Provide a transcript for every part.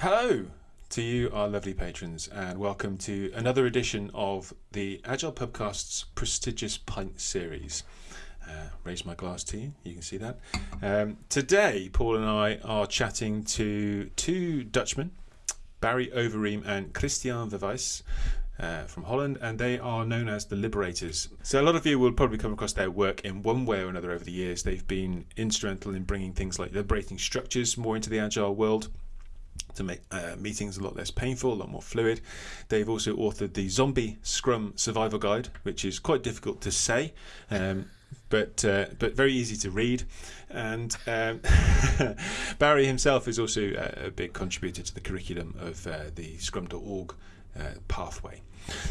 Hello to you, our lovely patrons, and welcome to another edition of the Agile Pubcast's prestigious pint series. Uh, raise my glass to you, you can see that. Um, today, Paul and I are chatting to two Dutchmen, Barry Overeem and Christian Verwijs. Uh, from Holland, and they are known as the Liberators. So, a lot of you will probably come across their work in one way or another over the years. They've been instrumental in bringing things like liberating structures more into the agile world to make uh, meetings a lot less painful, a lot more fluid. They've also authored the Zombie Scrum Survival Guide, which is quite difficult to say. Um, but uh, but very easy to read, and um, Barry himself is also a, a, big contributor to the curriculum of uh, the Scrum.org uh, pathway.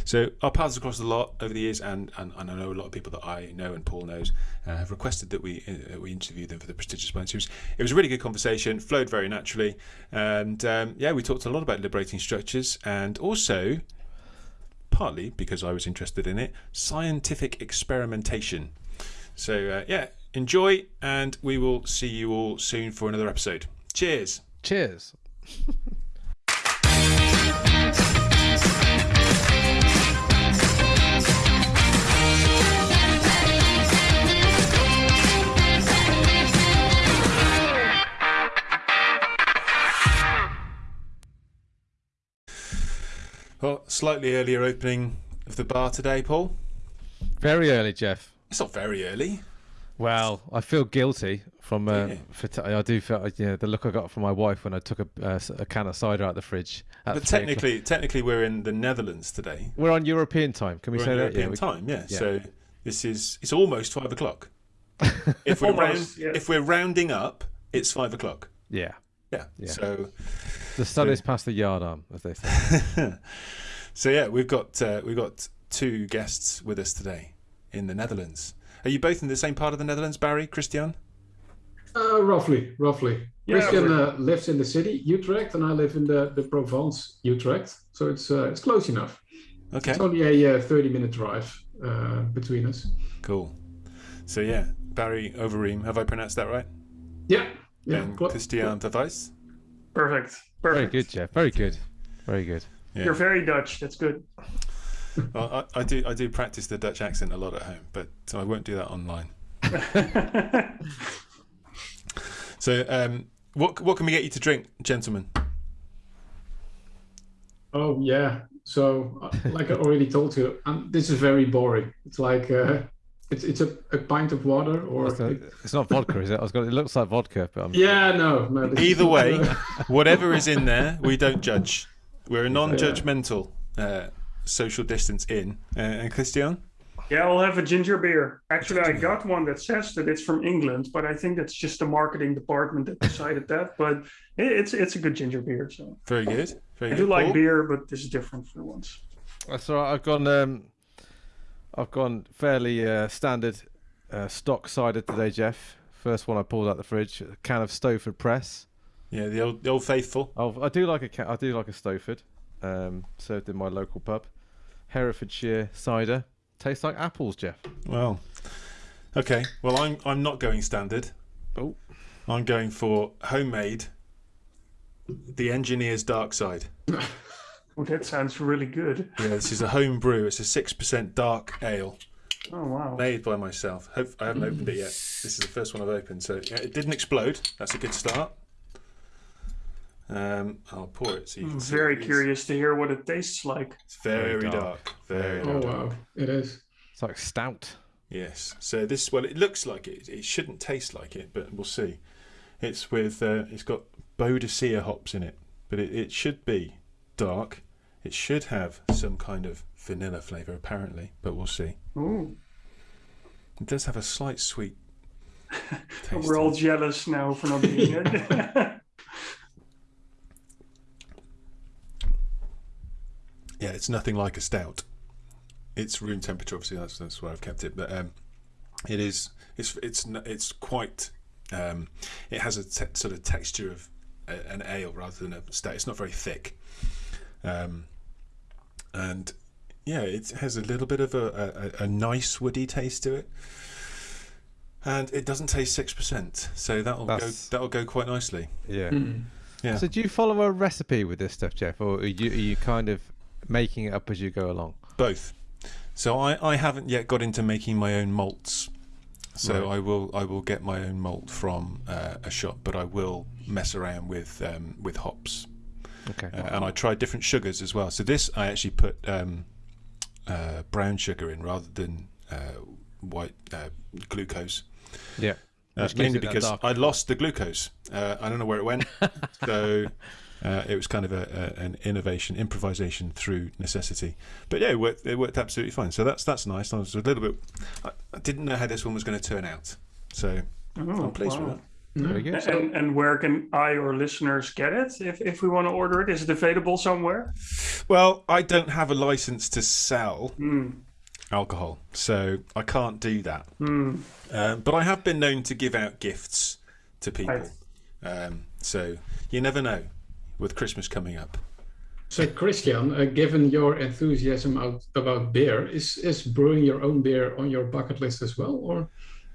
So our paths have crossed a lot over the years, and, and, and, I know a lot of people that I know and Paul knows uh, have requested that we uh, we interview them for the prestigious Pint Series. It was a really good conversation, flowed very naturally, and um, yeah, we talked a lot about liberating structures and also, partly because I was interested in it, scientific experimentation. So uh, yeah, enjoy, and we will see you all soon for another episode. Cheers. Cheers. Well, slightly earlier opening of the bar today, Paul. Very early, Geoff. It's not very early. Well, I feel guilty from uh, yeah. I do feel yeah the look I got from my wife when I took a, uh, a can of cider out of the fridge. But technically, technically, we're in the Netherlands today. We're on European time. Can we we're say that? European yeah, time, yeah. yeah. So this is it's almost five o'clock. if we're almost, round, if we're rounding up, it's five o'clock. Yeah. Yeah. yeah. So the sun so, is past the yard arm, as they say. so yeah, we've got uh, we've got two guests with us today in the Netherlands. Are you both in the same part of the Netherlands, Barry, Christian? Uh, roughly, roughly. Yeah, Christian uh, lives in the city Utrecht, and I live in the the Provence Utrecht. So it's uh, it's close enough. Okay. It's only a uh, thirty minute drive uh, between us. Cool. So yeah, Barry Overeem. Have I pronounced that right? Yeah. Yeah, and Christian Verwijs. Perfect. Perfect. Very good, Geoff. Very good. Very good. Yeah. You're very Dutch. That's good. well, I, I, do. I do practice the Dutch accent a lot at home, but I won't do that online. so, um, what what can we get you to drink, gentlemen? Oh yeah. So, uh, like I already told you, um, this is very boring. It's like uh, it's it's a, a pint of water or it's, it's not vodka, is it? I was going. It looks like vodka, but I'm... yeah, no, no. Either way, whatever is in there, we don't judge. We're a non-judgmental uh, social distance in. Uh, and Christian. Yeah, I'll have a ginger beer. Actually, I got one that says that it's from England, but I think that's just the marketing department that decided that. But it's it's a good ginger beer. So very good. Very I good. do like beer, but this is different for once. That's all right. I've gone. Um, I've gone fairly uh, standard uh, stock cider today, Geoff. First one I pulled out the fridge, a can of Stowford Press. Yeah, the old, the old faithful. Oh, I do like a can, I do like a Stowford. Um, served in my local pub. Herefordshire cider. Tastes like apples, Geoff. Well, okay. Well, I'm I'm not going standard. Oh, I'm going for homemade. The engineer's dark side. Oh, that sounds really good. Yeah, this is a home brew. It's a six percent dark ale. Oh wow! Made by myself. Hope, I haven't opened it yet. This is the first one I've opened, so yeah, it didn't explode. That's a good start. Um, I'll pour it so you can I'm very curious to hear what it tastes like. It's very, very dark. dark. Very oh dark. wow! It is. It's like stout. Yes. So this, well, it looks like it. It shouldn't taste like it, but we'll see. It's with. Uh, it's got Boadicea hops in it, but it, it should be dark it should have some kind of vanilla flavour, apparently, but we'll see. Ooh. It does have a slight sweet. We're all jealous now for not being it. yeah, it's nothing like a stout. It's room temperature, obviously. That's that's where I've kept it, but um, it is. It's it's it's quite. Um, it has a te- sort of texture of a, an ale rather than a stout. It's not very thick. Um, and yeah, it has a little bit of a, a, a nice woody taste to it, and it doesn't taste six percent, so that'll That's... go that'll go quite nicely. Yeah. Mm. Yeah. So do you follow a recipe with this stuff, Geoff, or are you, are you kind of making it up as you go along? Both. So I, I haven't yet got into making my own malts. So Right. I will I will get my own malt from uh, a shop, but I will mess around with um, with hops. Okay. Uh, and I tried different sugars as well. So this I actually put um, uh, brown sugar in rather than uh, white uh, glucose. yeah. Uh, mainly because I lost the glucose. Uh, I don't know where it went. so uh, it was kind of a, a, an innovation, improvisation through necessity. But yeah, it worked, it worked absolutely fine. So that's that's nice. I was a little bit. I, I didn't know how this one was going to turn out. So Oh, I'm pleased wow. with that. Very good. So- And, and where can I or listeners get it if, if we want to order it? Is it available somewhere? Well, I don't have a license to sell Hmm. alcohol, so I can't do that. Hmm. Um, but I have been known to give out gifts to people. Right. Um, so you never know with Christmas coming up. So, Christian, uh, given your enthusiasm out, about beer, is is brewing your own beer on your bucket list as well, or?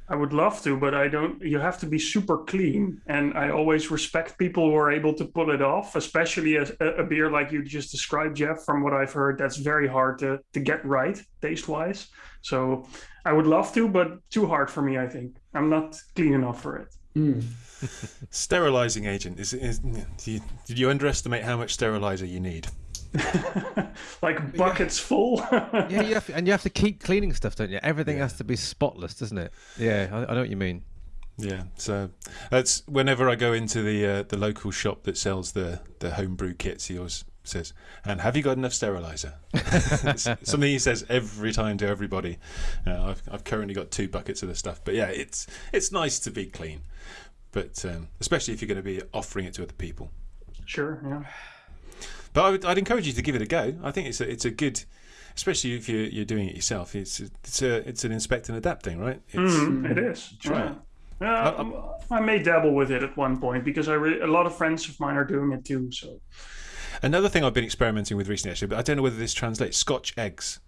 I would love to, but I don't. You have to be super clean, and I always respect people who are able to pull it off, especially a, a beer like you just described, Geoff. From what I've heard, that's very hard to to get right taste wise. So I would love to, but too hard for me. I think I'm not clean enough for it. Hmm. Sterilizing agent is, is do you, did you underestimate how much sterilizer you need? like buckets full. yeah, you have, and you have to keep cleaning stuff, don't you? Everything has to be spotless, doesn't it? Yeah, I, I know what you mean. Yeah, so that's whenever I go into the uh, the local shop that sells the the homebrew kits, he always says, "And have you got enough sterilizer?" Something he says every time to everybody. Uh, I've I've currently got two buckets of the stuff, but yeah, it's it's nice to be clean, but um, especially if you're going to be offering it to other people. sure. Yeah. But I would, I'd encourage you to give it a go. I think it's a, it's a good, especially if you're, you're doing it yourself. It's a, it's a it's an inspect and adapt thing, right? It's, Mhm, it is. Try yeah. it. Yeah, um, I may dabble with it at one point because I re- a lot of friends of mine are doing it too. So Another thing I've been experimenting with recently, actually, but I don't know whether this translates. Scotch eggs.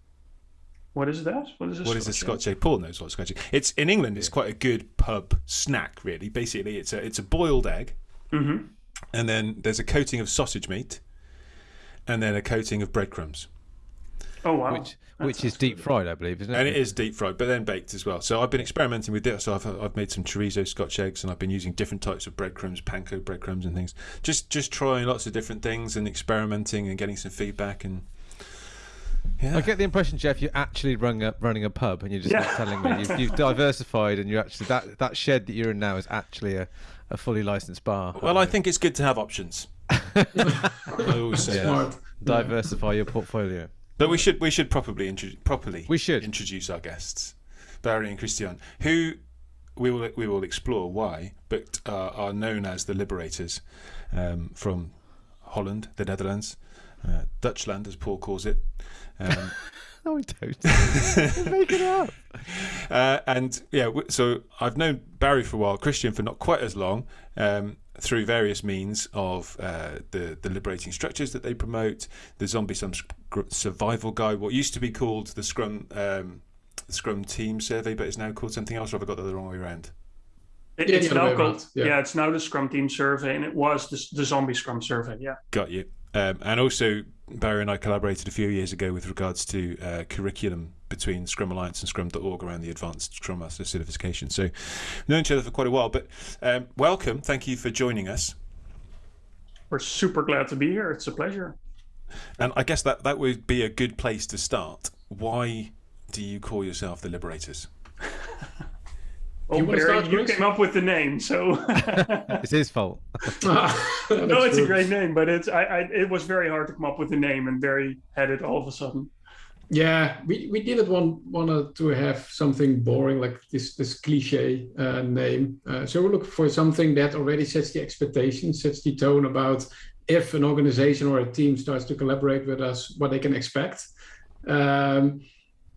what is that? What is a What is a Scotch Scotch egg? Paul knows what Scotch egg. It's in England. It's quite a good pub snack, really. Basically, it's a it's a boiled egg, Mm-hmm. and then there's a coating of sausage meat, and then a coating of breadcrumbs. Oh wow. Which which is deep fried, I believe, isn't it? And it is deep fried, but then baked as well. So I've been experimenting with this. So I've, I've made some chorizo Scotch eggs, and I've been using different types of breadcrumbs, panko breadcrumbs, and things. Just just trying lots of different things and experimenting and getting some feedback. And yeah, I get the impression, Geoff, you're actually running a, running a pub, and you're just Yeah. not telling me. You've, you've diversified, and you're actually that that shed that you're in now is actually a, a fully licensed bar. well, I think it's good to have options. I always say that. Smart. diversify your portfolio. But we should we should properly intro- properly We should. introduce our guests, Barry and Christian, who we will we will explore why, but uh, are known as the liberators um, from Holland, the Netherlands, uh, Dutchland, as Paul calls it. Um, No, I don't. Make it up. uh, and yeah, so I've known Barry for a while, Christian for not quite as long, um, through various means of uh, the the liberating structures that they promote, the zombie Sum- survival guide, what used to be called the Scrum um, Scrum Team Survey, but it's now called something else. Or have I got that the wrong way around? It- Yeah, it's the now called yeah. yeah. it's now the Scrum Team Survey, and it was the, the Zombie Scrum Survey. Yeah. Got you. Um, and also, Barry and I collaborated a few years ago with regards to uh, curriculum between Scrum Alliance and Scrum.org around the Advanced Scrum Master certification. So, we've known each other for quite a while. But um, welcome. Thank you for joining us. We're super glad to be here. It's a pleasure. And I guess that, that would be a good place to start. Why do you call yourself the Liberators? Oh, You Barry, you came up with the name, so It's his fault. no, it's a great name, but it's I, I it was very hard to come up with a name, and Barry had it all of a sudden. Yeah, we, we didn't want wanted to have something boring like this this cliche uh, name. Uh, so we're looking for something that already sets the expectation, sets the tone about if an organization or a team starts to collaborate with us, what they can expect. Um,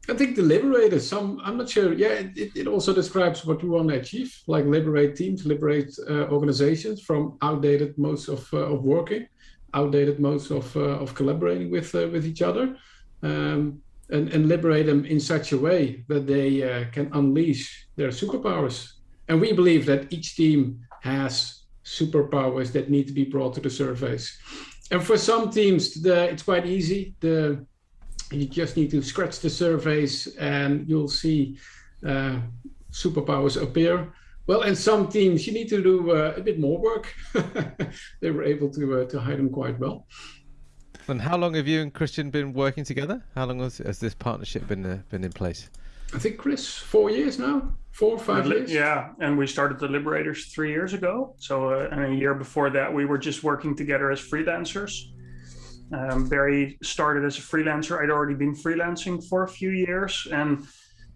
I think the liberators. Some I'm not sure. Yeah, it, it- it also describes what we want to achieve, like liberate teams, liberate uh, organizations from outdated modes of uh, of working, outdated modes of uh, of collaborating with uh, with each other um, and, and liberate them in such a way that they uh, can unleash their superpowers. And we believe that each team has superpowers that need to be brought to the surface. And for some teams, the, it's quite easy. The you just need to scratch the surface and you'll see uh, superpowers appear. Well, in some teams, you need to do uh, a bit more work. they were able to uh, to hide them quite well. And how long have you and Christian been working together? How long has, has this partnership been uh, been in place? I think Chris, four years now, four or five years. Yeah, and we started the Liberators three years ago. So, uh, and a year before that, we were just working together as freelancers. Um, Barry started as a freelancer. I'd already been freelancing for a few years, and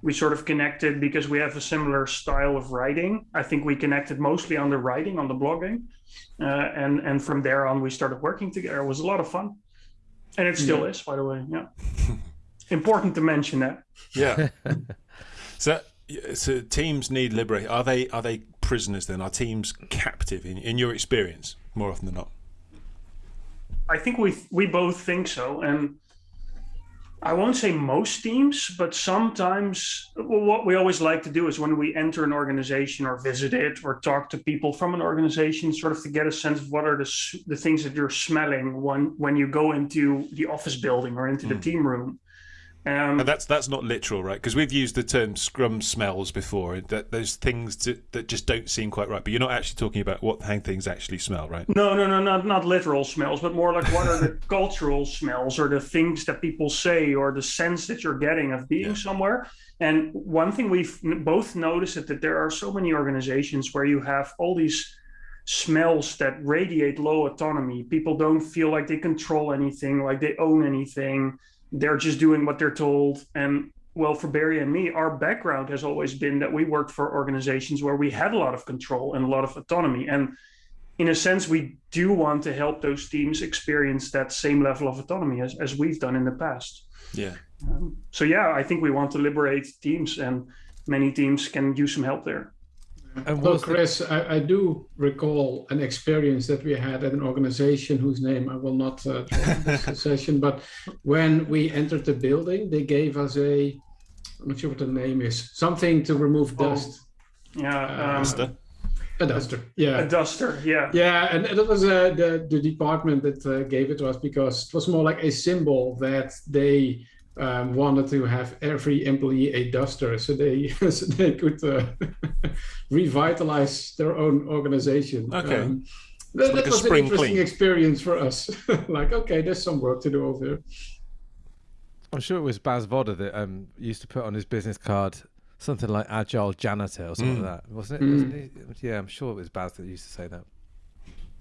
we sort of connected because we have a similar style of writing. I think we connected mostly on the writing, on the blogging, uh, and and from there on, we started working together. It was a lot of fun, and it still yeah. is, by the way. Yeah, important to mention that. Yeah. so, so teams need liberate. Are they are they prisoners then? Are teams captive in in your experience more often than not? I think we we both think so, and I won't say most teams, but sometimes well, what we always like to do is when we enter an organization or visit it or talk to people from an organization, sort of to get a sense of what are the the things that you're smelling when when you go into the office building or into mm. the hmm. team room. Um, and that's that's not literal, right? Because we've used the term "scrum smells" before. That there's things to, that just don't seem quite right. But you're not actually talking about what how things actually smell, right? No, no, no, not not literal smells, but more like what are the cultural smells or the things that people say or the sense that you're getting of being yeah. somewhere. And one thing we've both noticed is that there are so many organizations where you have all these smells that radiate low autonomy. People don't feel like they control anything, like they own anything they're just doing what they're told. And well, for Barry and me, our background has always been that we worked for organizations where we had a lot of control and a lot of autonomy. And in a sense, we do want to help those teams experience that same level of autonomy as, as we've done in the past. Yeah. Um, so, yeah, I think we want to liberate teams, and many teams can use some help there. And well, Chris, I, I, do recall an experience that we had at an organization whose name I will not uh, this session, but when we entered the building, they gave us a, I'm not sure what the name is, something to remove oh, dust. Yeah, uh, duster. A duster, yeah. A duster, yeah. Yeah, and, and that was uh, the the department that uh, gave it to us because it was more like a symbol that they um, wanted to have every employee a duster so they so they could uh, revitalize their own organization. Okay. Um, that, like that was an interesting clean. experience for us. like, okay, there's some work to do over here. I'm sure it was Bas Vodde that um, used to put on his business card something like agile janitor or something mm. like that, wasn't it? Mm. Wasn't yeah, I'm sure it was Bas that used to say that.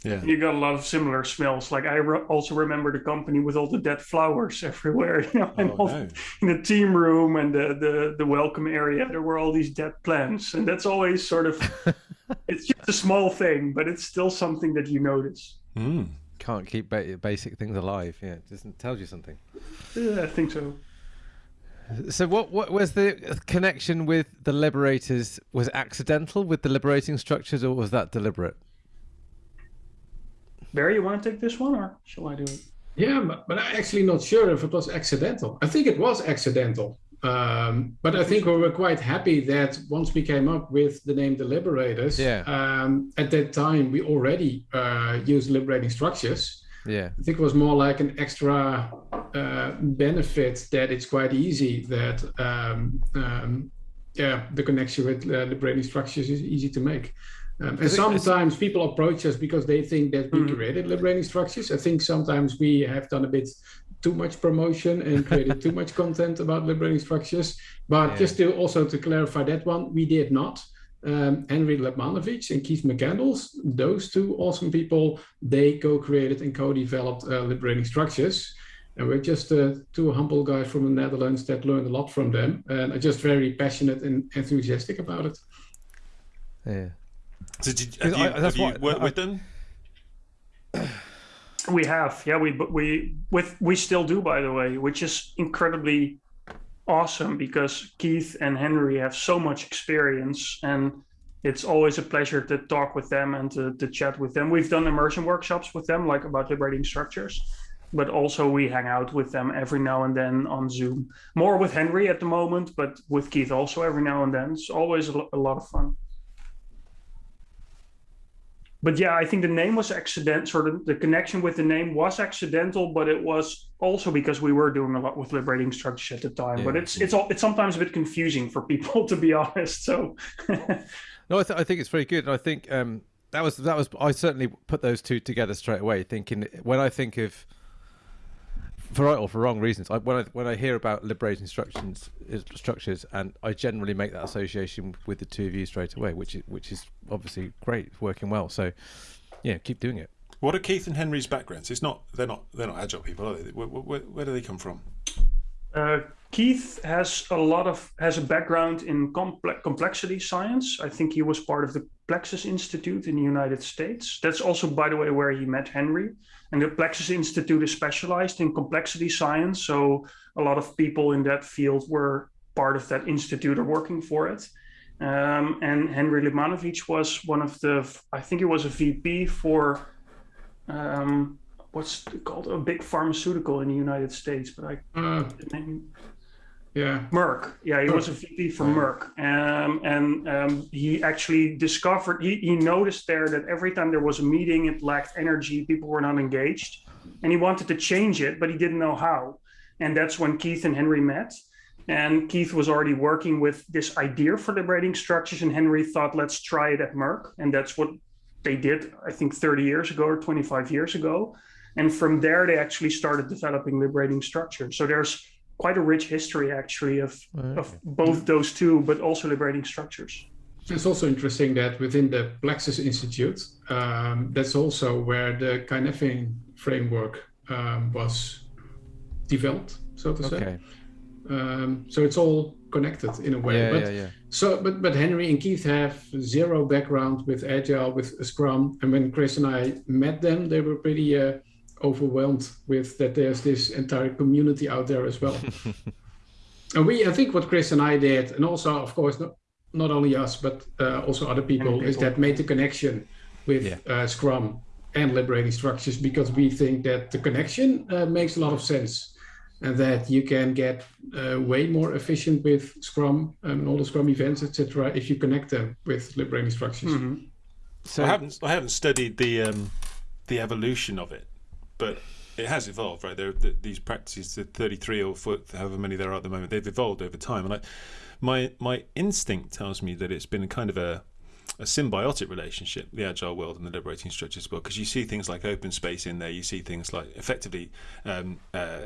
Yeah. You got a lot of similar smells. Like I re- also remember the company with all the dead flowers everywhere, you know, and oh, no. in the team room and the, the the welcome area, there were all these dead plants, and that's always sort of it's just a small thing, but it's still something that you notice. Mm. Can't keep ba- basic things alive. Yeah, it doesn't tells you something. Yeah, I think so. So what what was the connection with the liberators? Was accidental with the liberating structures, or was that deliberate? Barry, you want to take this one or shall I do it? Yeah, but, but I'm actually not sure if it was accidental. I think it was accidental. Um, but I think we were quite happy that once we came up with the name The Liberators, yeah. um, at that time we already uh, used liberating structures. Yeah. I think it was more like an extra uh, benefit that it's quite easy that um, um yeah the connection with uh, liberating structures is easy to make. Um, and sometimes people approach us because they think that we mm-hmm. created liberating structures. I think sometimes we have done a bit too much promotion and created too much content about liberating structures. But yeah. just to also to clarify that one, we did not. Um, Henry Lipmanowicz and Keith McCandless, those two awesome people, they co-created and co-developed uh, liberating structures. And we're just uh, two humble guys from the Netherlands that learned a lot from them and are just very passionate and enthusiastic about it. Yeah. So did have you, I, have you worked I, with them? We have, yeah. We we with we still do, by the way, which is incredibly awesome because Keith and Henry have so much experience, and it's always a pleasure to talk with them and to, to chat with them. We've done immersion workshops with them, like about liberating structures, but also we hang out with them every now and then on Zoom. More with Henry at the moment, but with Keith also every now and then. It's always a, a lot of fun. But yeah, I think the name was accident. Sort of the connection with the name was accidental, but it was also because we were doing a lot with liberating structures at the time. Yeah. But it's it's all it's sometimes a bit confusing for people to be honest. So no, I, th- I think it's very good. I think um, that was that was I certainly put those two together straight away, thinking when I think of for right or for wrong reasons. I, when I when I hear about liberating structures, uh, structures, and I generally make that association with the two of you straight away, which is which is obviously great, working well. So, yeah, keep doing it. What are Keith and Henry's backgrounds? It's not they're not they're not agile people, are they? Where, where, where do they come from? Uh, Keith has a lot of has a background in complex complexity science. I think he was part of the Plexus Institute in the United States. That's also, by the way, where he met Henry. And the Plexus Institute is specialized in complexity science. So a lot of people in that field were part of that institute or working for it. Um, and Henry Lipmanowicz was one of the, I think he was a VP for, um, what's called a big pharmaceutical in the United States, but I, uh, yeah. Merck. Yeah, he was a VP for Merck. Um, and um, he actually discovered, he, he noticed there that every time there was a meeting, it lacked energy, people were not engaged. And he wanted to change it, but he didn't know how. And that's when Keith and Henry met. And Keith was already working with this idea for liberating structures. And Henry thought, let's try it at Merck. And that's what they did, I think, 30 years ago or 25 years ago. And from there, they actually started developing liberating structures. So there's quite a rich history actually of, of both those two, but also liberating structures. It's also interesting that within the Plexus Institute, um, that's also where the Cynefin framework um, was developed, so to say. Um, so it's all connected in a way. Yeah, but, yeah, yeah. So, but but Henry and Keith have zero background with Agile, with Scrum, and when Chris and I met them, they were pretty uh, overwhelmed with that there's this entire community out there as well. and we, I think what Chris and I did, and also, of course, not, not only us, but uh, also other people, people, is that made the connection with yeah. uh, Scrum and liberating structures because we think that the connection uh, makes a lot of sense and that you can get uh, way more efficient with Scrum and all the Scrum events, etc., if you connect them with liberating structures. Mm-hmm. So I haven't I haven't studied the um, the evolution of it but it has evolved, right? There, the, these practices, the 33 or foot, however many there are at the moment, they've evolved over time. And I, my my instinct tells me that it's been kind of a a symbiotic relationship, the agile world and the liberating structures well, because you see things like open space in there, you see things like effectively, um, uh,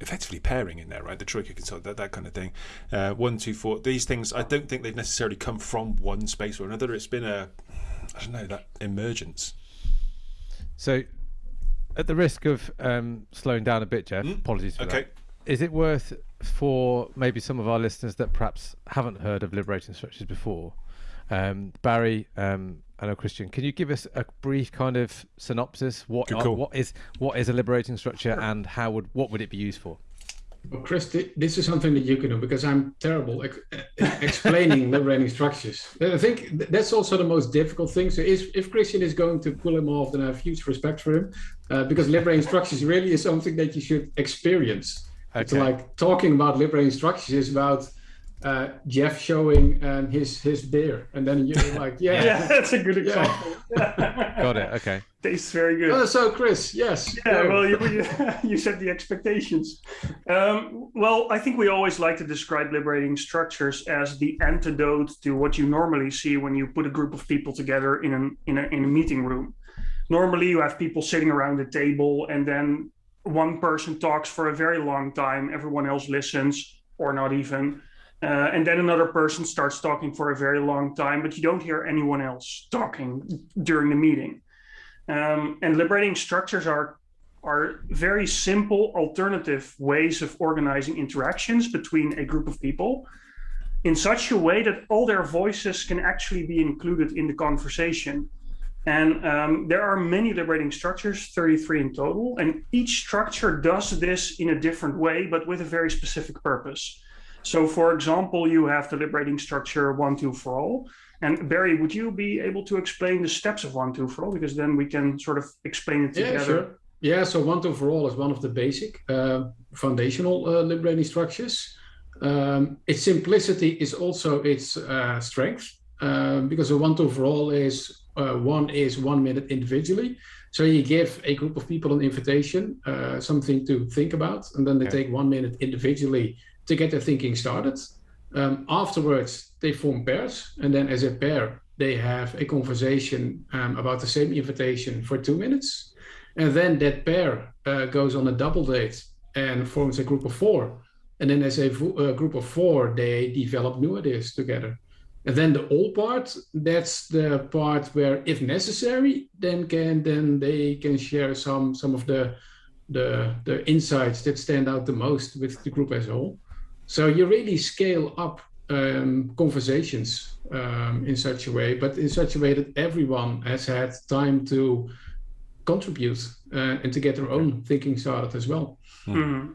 effectively pairing in there, right? The troika consult, that that kind of thing. Uh, one, two, four. These things, I don't think they've necessarily come from one space or another. It's been a, I don't know, that emergence. So at the risk of um, slowing down a bit, Geoff, mm? apologies for okay. that. Is it worth for maybe some of our listeners that perhaps haven't heard of liberating structures before? Um, Barry, um, I know Christian. Can you give us a brief kind of synopsis? What are, what is what is a liberating structure, and how would what would it be used for? Well, Chris, this is something that you can do because I'm terrible ex explaining liberating structures. I think that's also the most difficult thing. So, if, if Christian is going to pull him off, then I have huge respect for him uh, because liberating structures really is something that you should experience. Okay. It's like talking about liberating structures is about uh, Geoff showing um, his his beer, and then you're like, yeah, yeah, that's a good example. Yeah. Got it. Okay, tastes very good. Oh, so Chris, yes, yeah. Go. Well, you, you, you set the expectations. Um, well, I think we always like to describe liberating structures as the antidote to what you normally see when you put a group of people together in an in a in a meeting room. Normally, you have people sitting around the table, and then one person talks for a very long time. Everyone else listens, or not even uh, and then another person starts talking for a very long time, but you don't hear anyone else talking during the meeting. Um, and liberating structures are are very simple alternative ways of organizing interactions between a group of people in such a way that all their voices can actually be included in the conversation. And um, there are many liberating structures, 33 in total, and each structure does this in a different way, but with a very specific purpose. So for example, you have the liberating structure one, two four all. And Barry, would you be able to explain the steps of one, two four all? Because then we can sort of explain it together. Yeah, sure. Yeah, so one, two four all is one of the basic uh, foundational uh, liberating structures. Um, its simplicity is also its uh, strength um, because a one, two four all is Uh, one is one minute individually. So you give a group of people an invitation, uh, something to think about, and then they okay. take one minute individually to get their thinking started. Um, afterwards, they form pairs, and then as a pair, they have a conversation um, about the same invitation for two minutes. And then that pair uh, goes on a double date and forms a group of four. And then as a, a group of four, they develop new ideas together. And then the all part, that's the part where, if necessary, then can then they can share some some of the the the insights that stand out the most with the group as a whole. So you really scale up um, conversations um, in such a way, but in such a way that everyone has had time to contribute uh, and to get their own thinking started as well. Mm-hmm.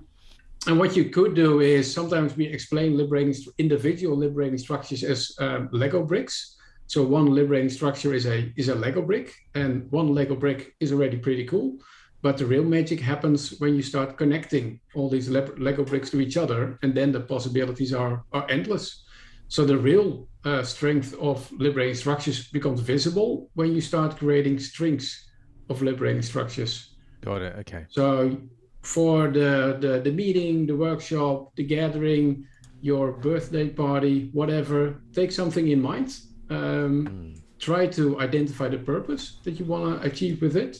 And what you could do is sometimes we explain liberating individual liberating structures as um, Lego bricks. So one liberating structure is a is a Lego brick, and one Lego brick is already pretty cool. But the real magic happens when you start connecting all these Lego bricks to each other, and then the possibilities are are endless. So the real uh, strength of liberating structures becomes visible when you start creating strings of liberating structures. Got it. Okay. So for the, the, the meeting, the workshop, the gathering, your birthday party, whatever, take something in mind. Um, mm. Try to identify the purpose that you want to achieve with it,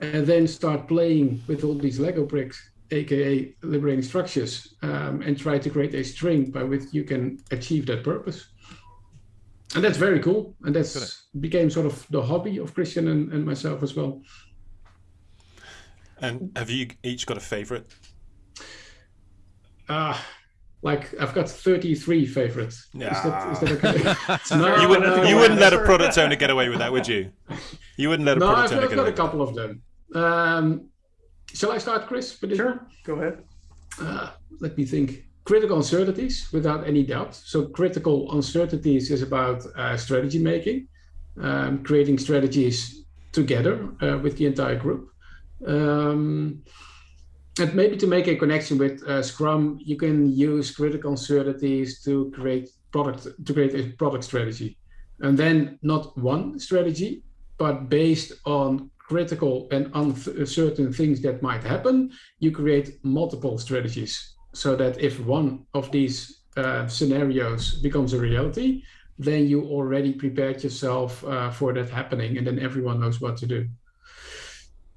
and then start playing with all these Lego bricks, aka liberating structures, um, and try to create a string by which you can achieve that purpose. And that's very cool. And that's became sort of the hobby of Christian and, and myself as well. And have you each got a favorite? Uh, like I've got 33 favorites. Yeah. Is that, is that okay? no, you wouldn't, no, you wouldn't let a product owner get away with that, would you? You wouldn't let a no, product I've, owner I've got a couple of them. Um, shall I start, Chris? Sure, go ahead. Uh, let me think. Critical uncertainties, without any doubt. So, critical uncertainties is about uh, strategy making, um, creating strategies together uh, with the entire group. Um, and maybe to make a connection with uh, Scrum, you can use critical uncertainties to create product to create a product strategy, and then not one strategy, but based on critical and uncertain things that might happen, you create multiple strategies so that if one of these uh, scenarios becomes a reality, then you already prepared yourself uh, for that happening, and then everyone knows what to do.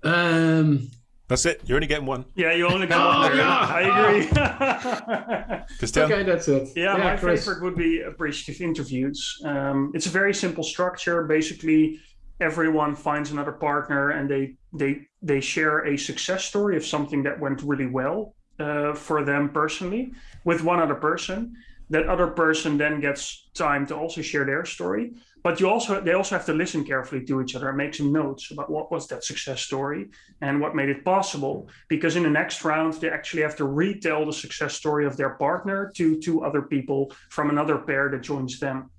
Um, that's it. You're only getting one. Yeah, you only get one. oh, yeah. I agree. okay, that's it. Yeah, yeah my Chris. favorite would be appreciative interviews. Um, it's a very simple structure. Basically, everyone finds another partner and they they they share a success story of something that went really well uh, for them personally with one other person. That other person then gets time to also share their story but you also they also have to listen carefully to each other and make some notes about what was that success story and what made it possible because in the next round they actually have to retell the success story of their partner to two other people from another pair that joins them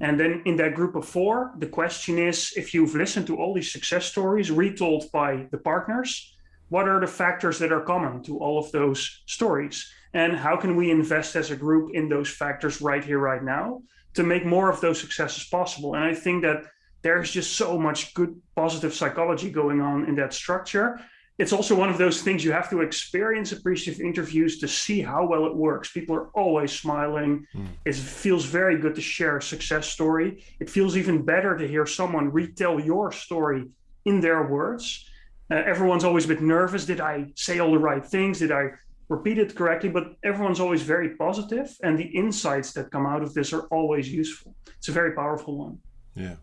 and then in that group of four the question is if you've listened to all these success stories retold by the partners what are the factors that are common to all of those stories and how can we invest as a group in those factors right here right now to make more of those successes possible. And I think that there's just so much good positive psychology going on in that structure. It's also one of those things you have to experience appreciative interviews to see how well it works. People are always smiling. Mm. It feels very good to share a success story. It feels even better to hear someone retell your story in their words. Uh, everyone's always a bit nervous. Did I say all the right things? Did I repeat it correctly, but everyone's always very positive, and the insights that come out of this are always useful. It's a very powerful one. Yeah,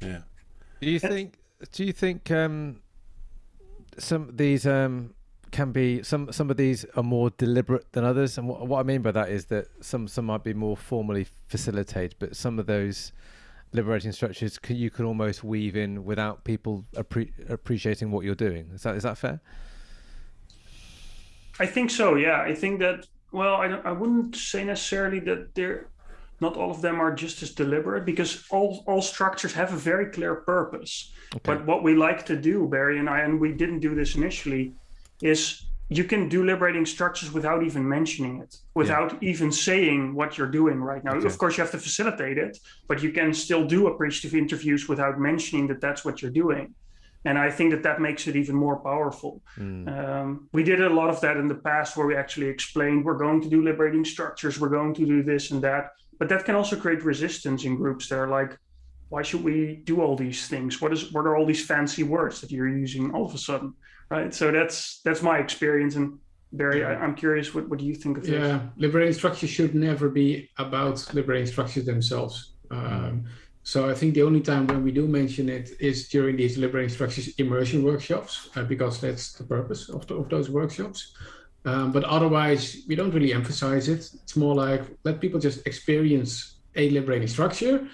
yeah. Do you think? Do you think um, some these um, can be some some of these are more deliberate than others? And what, what I mean by that is that some some might be more formally facilitated, but some of those liberating structures can, you can almost weave in without people appre- appreciating what you're doing. Is that is that fair? I think so. Yeah, I think that. Well, I I wouldn't say necessarily that they're not all of them are just as deliberate because all all structures have a very clear purpose. Okay. But what we like to do, Barry and I, and we didn't do this initially, is you can do liberating structures without even mentioning it, without yeah. even saying what you're doing right now. Okay. Of course, you have to facilitate it, but you can still do appreciative interviews without mentioning that that's what you're doing. And I think that that makes it even more powerful. Mm. Um, we did a lot of that in the past where we actually explained we're going to do liberating structures, we're going to do this and that. But that can also create resistance in groups that are like, why should we do all these things? What is what are all these fancy words that you're using all of a sudden? right? So that's that's my experience. And Barry, I, am curious, what, what do you think of this? Yeah, liberating structures should never be about liberating structures themselves. Um, so I think the only time when we do mention it is during these liberating structures immersion workshops, uh, because that's the purpose of, the, of those workshops. Um, but otherwise, we don't really emphasize it. It's more like let people just experience a liberating structure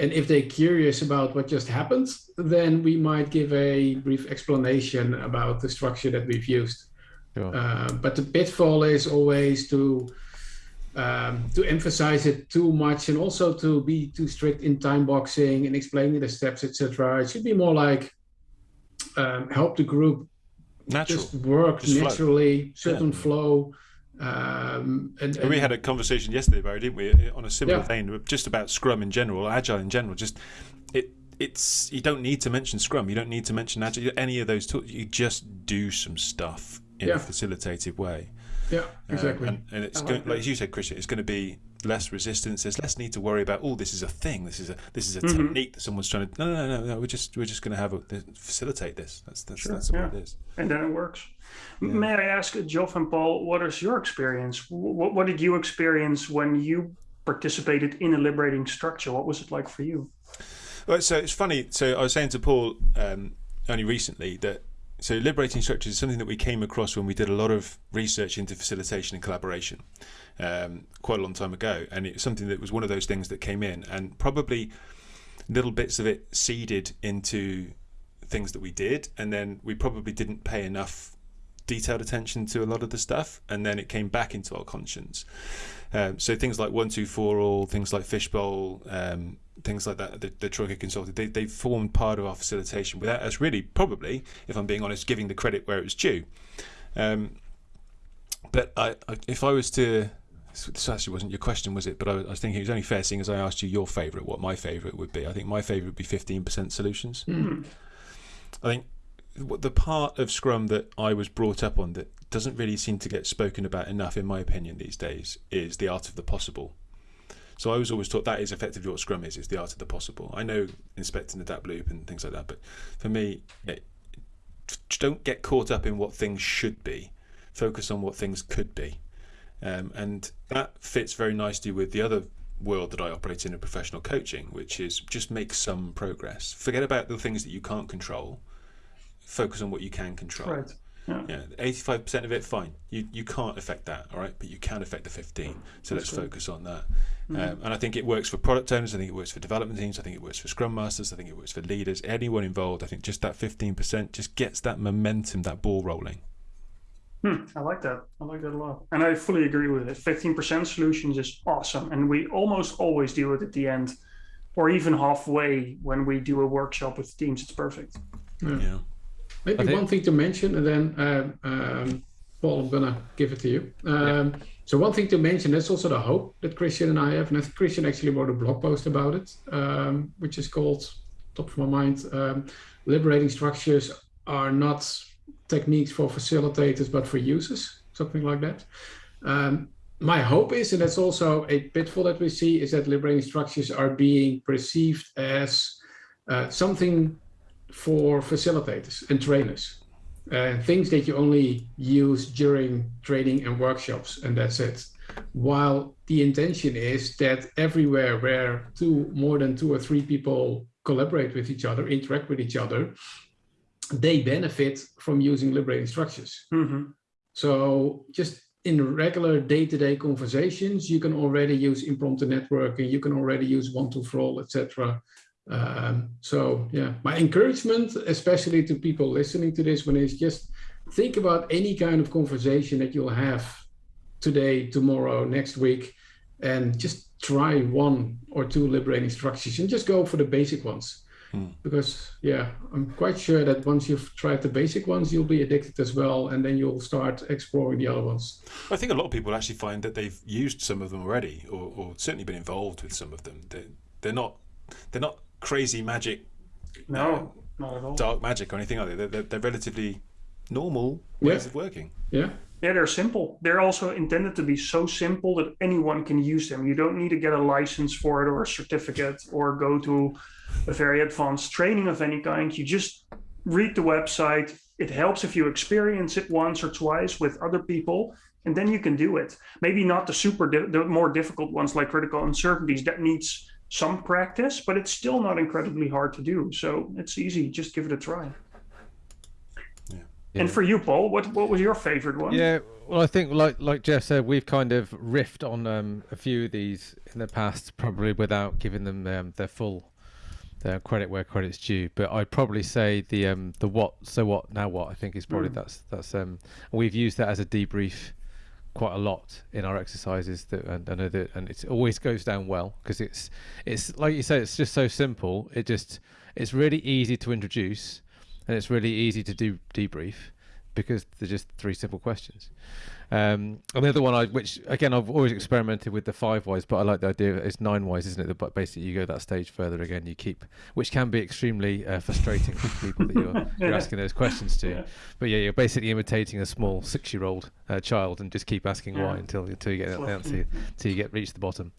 and if they're curious about what just happened, then we might give a brief explanation about the structure that we've used. Sure. Uh, but the pitfall is always to um, to emphasize it too much and also to be too strict in time boxing and explaining the steps, etc. It should be more like um, help the group Natural. just work just naturally, flow. certain yeah. flow. Um, and, and, we had a conversation yesterday, Barry, didn't we, on a similar yeah. vein, just about Scrum in general, Agile in general. Just it, it's you don't need to mention Scrum, you don't need to mention Agile, any of those tools. You just do some stuff in yeah. a facilitated way. Yeah, exactly. Um, and, and, it's going, like, you said, Christian, it's going to be less resistance. There's less need to worry about. Oh, this is a thing. This is a this is a mm-hmm. technique that someone's trying to. No, no, no, no. We're just we're just going to have a facilitate this. That's that's sure, that's yeah. what it is. And then it works. Yeah. May I ask, Geoff and Paul, what is your experience? What what did you experience when you participated in a liberating structure? What was it like for you? Well, so it's funny. So I was saying to Paul um, only recently that so liberating structures is something that we came across when we did a lot of research into facilitation and collaboration um, quite a long time ago, and it's something that was one of those things that came in, and probably little bits of it seeded into things that we did, and then we probably didn't pay enough detailed attention to a lot of the stuff, and then it came back into our conscience. Um, so things like one two four all, things like fishbowl, um, things like that, the, the Troika consulted, they, they formed part of our facilitation without us really, probably, if I'm being honest, giving the credit where it was due. Um, but I, I, if I was to this actually wasn't your question, was it? But I, I was thinking it was only fair, seeing as I asked you your favourite, what my favourite would be. I think my favourite would be 15% solutions. Mm. I think the part of Scrum that I was brought up on that doesn't really seem to get spoken about enough, in my opinion, these days, is the art of the possible. So I was always taught that is effectively what Scrum is, is the art of the possible. I know inspecting the adapt loop and things like that, but for me, yeah, don't get caught up in what things should be. Focus on what things could be. Um, and that fits very nicely with the other world that I operate in in professional coaching, which is just make some progress. Forget about the things that you can't control. Focus on what you can control. Right. Yeah. Eighty-five percent of it, fine. You you can't affect that, all right, but you can affect the fifteen. So That's let's good. focus on that. Mm-hmm. Um, and I think it works for product owners. I think it works for development teams. I think it works for scrum masters. I think it works for leaders. Anyone involved. I think just that fifteen percent just gets that momentum, that ball rolling. Hmm, I like that. I like that a lot. And I fully agree with it. 15% solutions is awesome. And we almost always do it at the end or even halfway when we do a workshop with teams. It's perfect. Yeah. yeah. Maybe think... one thing to mention, and then uh, um, Paul, I'm going to give it to you. Um, yeah. So, one thing to mention is also the hope that Christian and I have. And I think Christian actually wrote a blog post about it, um, which is called, top of my mind, um, Liberating Structures Are Not techniques for facilitators, but for users, something like that. Um, my hope is, and that's also a pitfall that we see, is that liberating structures are being perceived as uh, something for facilitators and trainers. Uh, things that you only use during training and workshops, and that's it. While the intention is that everywhere where two, more than two or three people collaborate with each other, interact with each other, they benefit from using liberating structures. Mm-hmm. So just in regular day-to-day conversations, you can already use impromptu networking, you can already use one to for all, etc. Um, so yeah, my encouragement, especially to people listening to this one, is just think about any kind of conversation that you'll have today, tomorrow, next week, and just try one or two liberating structures and just go for the basic ones mm. because yeah, I'm quite sure that once you've tried the basic ones, you'll be addicted as well, and then you'll start exploring the other ones. I think a lot of people actually find that they've used some of them already, or, or certainly been involved with some of them. They're, they're not they're not crazy magic. No, uh, not at all. Dark magic or anything like that. They're, they're, they're relatively normal ways yeah. of working. Yeah. Yeah, they're simple. They're also intended to be so simple that anyone can use them. You don't need to get a license for it or a certificate or go to a very advanced training of any kind. You just read the website. It helps if you experience it once or twice with other people, and then you can do it. Maybe not the super, di- the more difficult ones like critical uncertainties that needs some practice, but it's still not incredibly hard to do. So it's easy. Just give it a try. And for you, Paul, what what was your favorite one? Yeah, well, I think like like Geoff said, we've kind of riffed on um, a few of these in the past, probably without giving them um, their full their credit where credit's due. But I'd probably say the um, the what so what now what I think is probably mm. that's that's um we've used that as a debrief quite a lot in our exercises that and, and, and it always goes down well because it's it's like you say it's just so simple it just it's really easy to introduce and it's really easy to do debrief because they're just three simple questions. Um, and the other one, I, which again I've always experimented with the five whys, but I like the idea it's nine whys, isn't it? But basically, you go that stage further again. You keep, which can be extremely uh, frustrating for people that you're, you're asking those questions to. Yeah. But yeah, you're basically imitating a small six-year-old uh, child and just keep asking yeah. why until until you get the answer, until you get reach the bottom.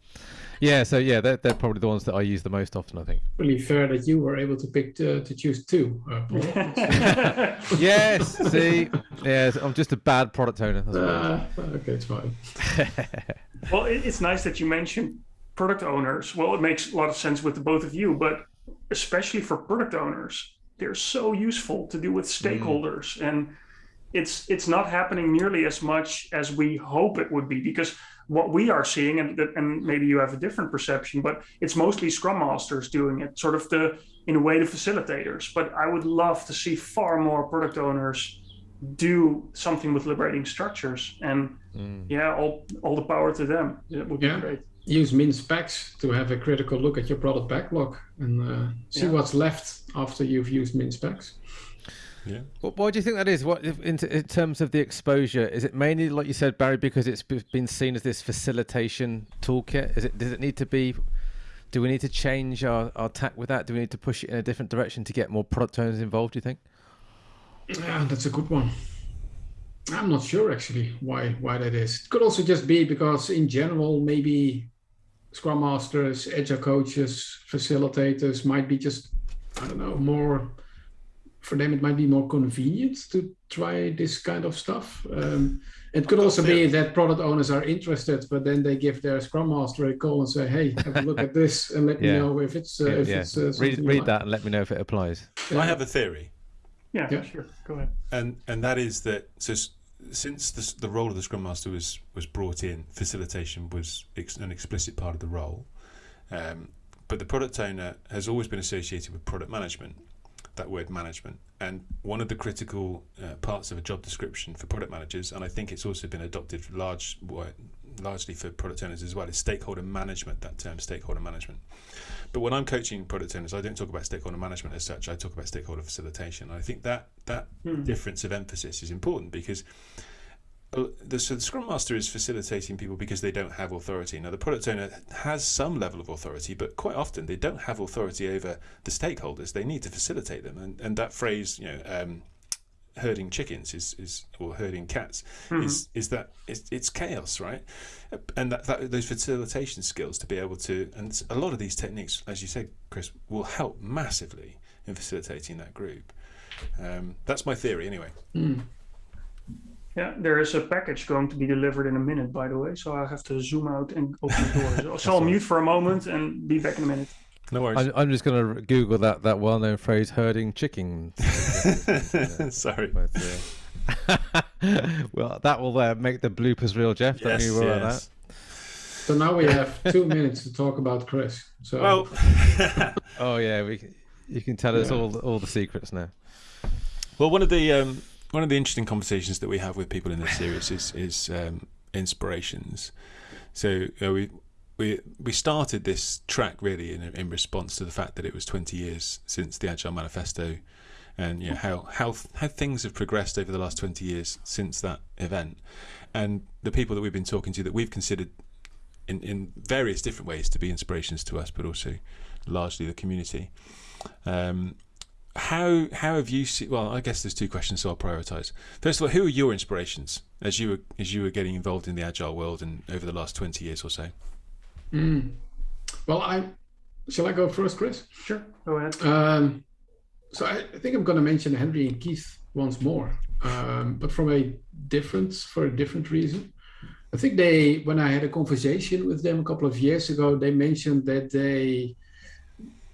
Yeah, so yeah, they're, they're probably the ones that I use the most often. I think. Really fair that you were able to pick uh, to choose two. Uh, yes. See, yes, I'm just a bad product owner. Uh, okay, it's fine. well, it's nice that you mentioned product owners. Well, it makes a lot of sense with the both of you, but especially for product owners, they're so useful to do with mm. stakeholders mm. and it's it's not happening nearly as much as we hope it would be because what we are seeing, and, and maybe you have a different perception, but it's mostly Scrum Masters doing it, sort of the, in a way, the facilitators. But I would love to see far more product owners do something with liberating structures. And mm. yeah, all, all the power to them. It would be yeah. great. Use min specs to have a critical look at your product backlog and uh, see yeah. what's left after you've used min specs. Yeah. Well, why do you think that is? What in, in, terms of the exposure? Is it mainly, like you said, Barry, because it's been seen as this facilitation toolkit? Is it? Does it need to be? Do we need to change our, our tack with that? Do we need to push it in a different direction to get more product owners involved? Do you think? Yeah, that's a good one. I'm not sure actually why why that is. It could also just be because in general maybe Scrum Masters, Agile coaches, facilitators might be just I don't know more for them it might be more convenient to try this kind of stuff. Um, it could also be that product owners are interested, but then they give their scrum master a call and say, "Hey, have a look at this and let yeah. me know if it's uh, yeah, if yeah. it's uh, read read like. that and let me know if it applies." I have a theory. Yeah, yeah, sure. Go ahead. And and that is that so since the, the role of the scrum master was was brought in, facilitation was ex, an explicit part of the role. Um, but the product owner has always been associated with product management that word management. And one of the critical uh, parts of a job description for product managers, and I think it's also been adopted large, largely for product owners as well, is stakeholder management, that term, stakeholder management. But when I'm coaching product owners, I don't talk about stakeholder management as such, I talk about stakeholder facilitation. I think that, that hmm. difference of emphasis is important because the, so the Scrum Master is facilitating people because they don't have authority. Now, the product owner has some level of authority, but quite often they don't have authority over the stakeholders. They need to facilitate them, and and that phrase, you know, um, herding chickens is, is or herding cats mm-hmm. is is that it's, it's chaos, right? And that, that those facilitation skills to be able to, and a lot of these techniques, as you said, Chris, will help massively in facilitating that group. Um, that's my theory, anyway. Mm. Yeah, there is a package going to be delivered in a minute, by the way. So I have to zoom out and open the door. so I'll mute for a moment and be back in a minute. No worries. I, am just going to Google that that well-known phrase, herding chickens. Sorry. But, well, that will uh, make the bloopers reel, Geoff. Don't you worry about that. So now we have two minutes to talk about Chris. So. Well. oh yeah, we. You can tell us all all the secrets now. Well, one of the um, one of the interesting conversations that we have with people in this series is is um, inspirations. So uh, we we we started this track really in in response to the fact that it was 20 years since the Agile Manifesto, and you know, how how how things have progressed over the last 20 years since that event, and the people that we've been talking to that we've considered in in various different ways to be inspirations to us, but also largely the community. Um, how how have you seen? Well, I guess there's two questions, so I'll prioritize. First of all, who are your inspirations as you were as you were getting involved in the agile world and over the last 20 years or so? Mm. Well, I shall I go first, Chris? Sure, go ahead. Um, so I, I, think I'm going to mention Henri and Keith once more, um, but from a different for a different reason. I think they, when I had a conversation with them a couple of years ago, they mentioned that they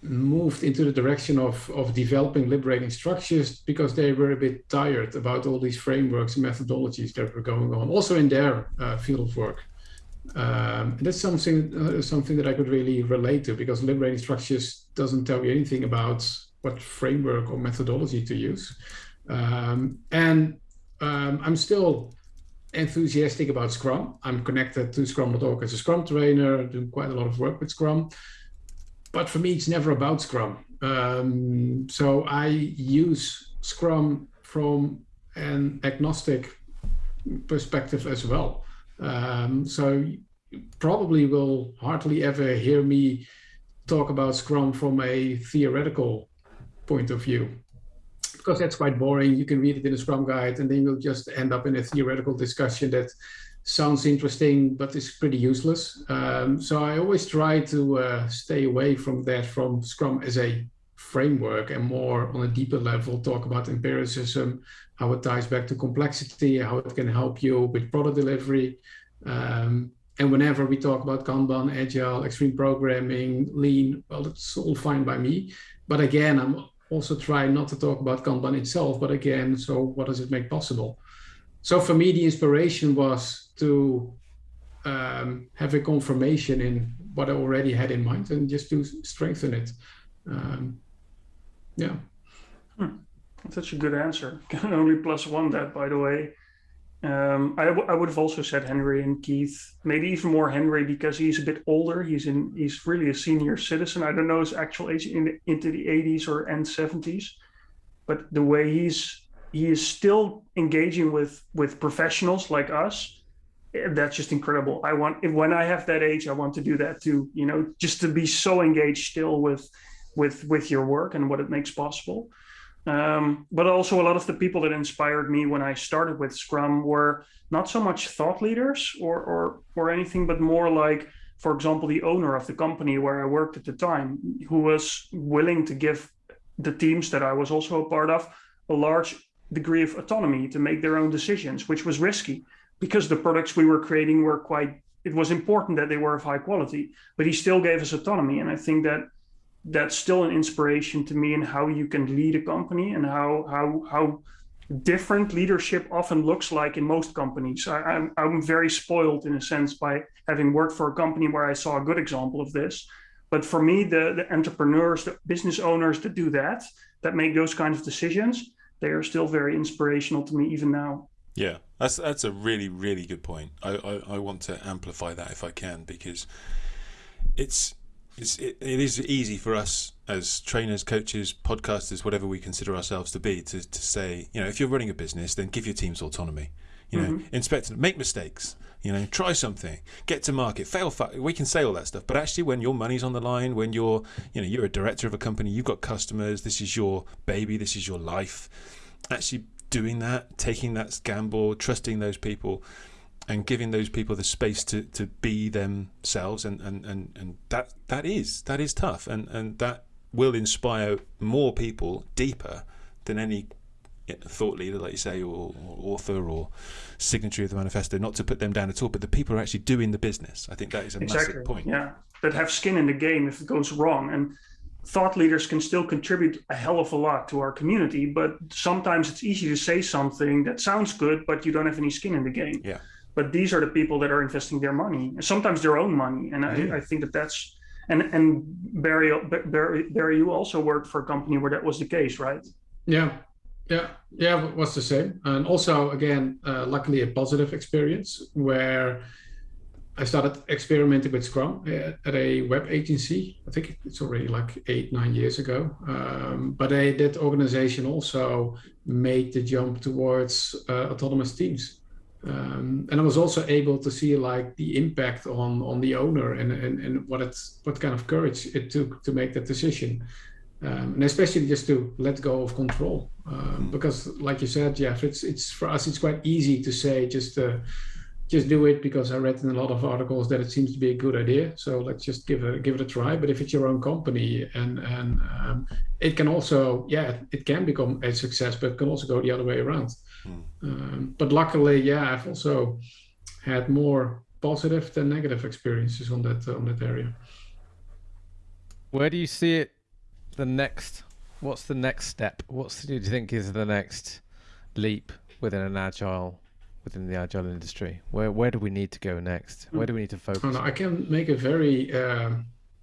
moved into the direction of, of developing liberating structures because they were a bit tired about all these frameworks and methodologies that were going on, also in their uh, field of work. Um, that's something uh, something that I could really relate to because liberating structures doesn't tell you anything about what framework or methodology to use. Um, and um, I'm still enthusiastic about Scrum. I'm connected to Scrum.org as a Scrum trainer, doing quite a lot of work with Scrum. But for me, it's never about Scrum. Um, so I use Scrum from an agnostic perspective as well. Um, so probably will hardly ever hear me talk about Scrum from a theoretical point of view because that's quite boring. You can read it in a Scrum guide and then you'll just end up in a theoretical discussion that sounds interesting but is pretty useless. Um, so I always try to uh, stay away from that from Scrum as a framework and more on a deeper level talk about empiricism, how it ties back to complexity, how it can help you with product delivery. Um, and whenever we talk about Kanban, Agile, extreme programming, lean, well, that's all fine by me. But again, I'm also trying not to talk about Kanban itself, but again, so what does it make possible? So for me, the inspiration was to um, have a confirmation in what I already had in mind and just to strengthen it. Um, yeah. Hmm. Such a good answer. Can only plus one that, by the way. Um, I, I would have also said Henri and Keith, maybe even more Henri because he's a bit older. He's in he's really a senior citizen. I don't know his actual age in the, into the 80s or end 70s, but the way he's he is still engaging with with professionals like us. Eh, that's just incredible. I want when I have that age, I want to do that too. You know, just to be so engaged still with with with your work and what it makes possible. Um, but also a lot of the people that inspired me when I started with Scrum were not so much thought leaders or or or anything, but more like, for example, the owner of the company where I worked at the time, who was willing to give the teams that I was also a part of a large degree of autonomy to make their own decisions, which was risky because the products we were creating were quite. It was important that they were of high quality, but he still gave us autonomy, and I think that that's still an inspiration to me in how you can lead a company and how how how different leadership often looks like in most companies. I, am I'm, I'm very spoiled in a sense by having worked for a company where I saw a good example of this. But for me, the, the entrepreneurs, the business owners that do that, that make those kinds of decisions, they are still very inspirational to me even now. Yeah, that's that's a really really good point. I, I, I want to amplify that if I can because it's it's, it, it is easy for us as trainers, coaches, podcasters, whatever we consider ourselves to be, to, to say, you know, if you're running a business, then give your teams autonomy. You know, mm-hmm. inspect, make mistakes. You know, try something, get to market, fail. Fa- we can say all that stuff, but actually, when your money's on the line, when you're, you know, you're a director of a company, you've got customers. This is your baby. This is your life. Actually, doing that, taking that gamble, trusting those people and giving those people the space to, to be themselves and, and, and, and that that is that is tough and, and that will inspire more people deeper than any thought leader like you say or, or, author or signatory of the manifesto not to put them down at all but the people are actually doing the business. I think that is a exactly. massive point. Yeah. That have skin in the game if it goes wrong and thought leaders can still contribute a hell of a lot to our community but sometimes it's easy to say something that sounds good but you don't have any skin in the game. Yeah but these are the people that are investing their money sometimes their own money and mm-hmm. I, I, think that that's and and barry barry barry you also worked for a company where that was the case right yeah yeah yeah it was the same and also again uh, luckily a positive experience where I started experimenting with Scrum at a web agency. I think it's already like eight, nine years ago. Um, but I, that organization also made the jump towards uh, autonomous teams. Um, and I was also able to see like the impact on on the owner and and, and what it's what kind of courage it took to make that decision, um, and especially just to let go of control. Um, because, like you said, Geoff, it's it's for us it's quite easy to say just uh, just do it because I read in a lot of articles that it seems to be a good idea. So let's just give it give it a try. But if it's your own company and and um, it can also yeah it can become a success, but it can also go the other way around. Mm. Um, but luckily, yeah, I've also had more positive than negative experiences on that uh, on that area. Where do you see it? The next, what's the next step? What's do you think is the next leap within an agile within the agile industry? Where where do we need to go next? Where do we need to focus? Oh, no, I can make a very uh,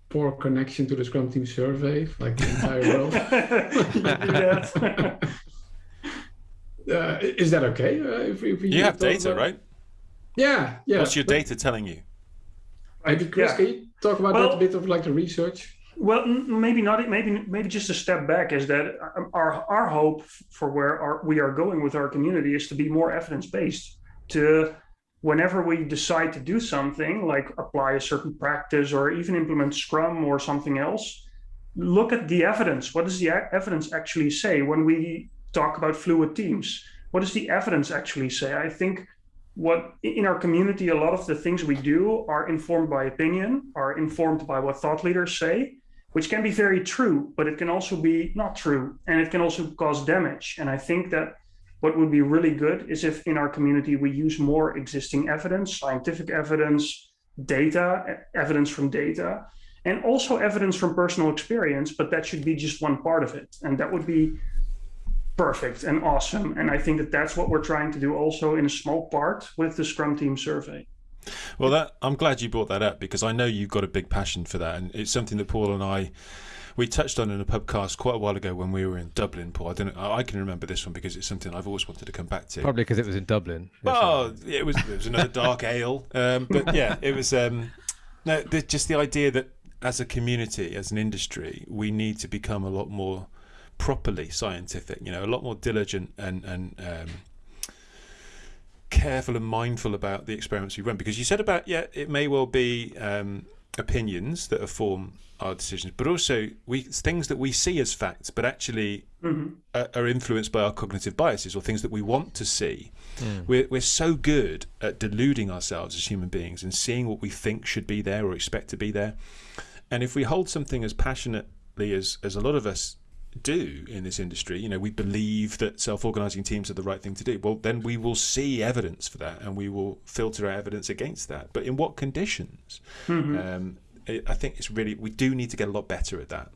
poor connection to the Scrum Team survey, like the entire world. Uh, is that okay? Uh, if, if you have data, about... right? Yeah, yeah. What's your data telling you? Maybe Chris, yeah. can you talk about well, that a bit of like the research? Well, maybe not. Maybe maybe just a step back is that um, our our hope for where our, we are going with our community is to be more evidence based. To whenever we decide to do something like apply a certain practice or even implement Scrum or something else, look at the evidence. What does the evidence actually say when we talk about fluid teams. What does the evidence actually say? I think what in our community, a lot of the things we do are informed by opinion, are informed by what thought leaders say, which can be very true, but it can also be not true. And it can also cause damage. And I think that what would be really good is if in our community we use more existing evidence, scientific evidence, data, evidence from data, and also evidence from personal experience, but that should be just one part of it. And that would be perfect and awesome. And I think that that's what we're trying to do also in a small part with the Scrum Team survey. Well, that I'm glad you brought that up because I know you've got a big passion for that, and it's something that Paul and I we touched on in a podcast quite a while ago when we were in Dublin. Paul, I don't I can remember this one because it's something I've always wanted to come back to. Probably because it was in Dublin. Oh, it was it was another dark ale, um, but yeah, it was. Um, no, the, just the idea that as a community, as an industry, we need to become a lot more properly scientific, you know, a lot more diligent and, and um, careful and mindful about the experiments we run. Because you said about, yeah, it may well be um, opinions that inform our decisions, but also we things that we see as facts, but actually mm-hmm. are, are, influenced by our cognitive biases or things that we want to see. Mm. We're, we're so good at deluding ourselves as human beings and seeing what we think should be there or expect to be there. And if we hold something as passionately as, as a lot of us do in this industry, you know, we believe that self-organizing teams are the right thing to do. Well, then we will see evidence for that, and we will filter our evidence against that. But in what conditions? Mm-hmm. Um, I think it's really we do need to get a lot better at that.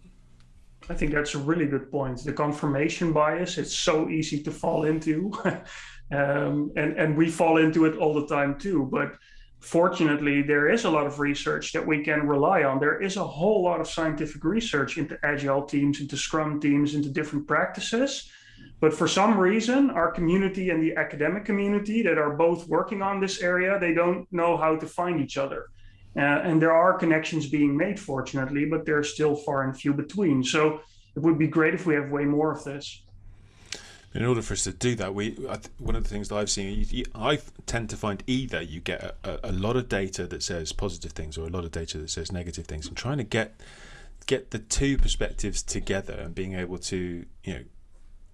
I think that's a really good point. The confirmation bias, it's so easy to fall into. um, and, and we fall into it all the time too. But fortunately, there is a lot of research that we can rely on. There is a whole lot of scientific research into agile teams, into scrum teams, into different practices. But for some reason, our community and the academic community that are both working on this area, they don't know how to find each other. Uh, and there are connections being made, fortunately, but they're still far and few between. So it would be great if we have way more of this in order for us to do that, we one of the things that I've seen, I tend to find either you get a, a, lot of data that says positive things or a lot of data that says negative things, and trying to get get the two perspectives together and being able to you know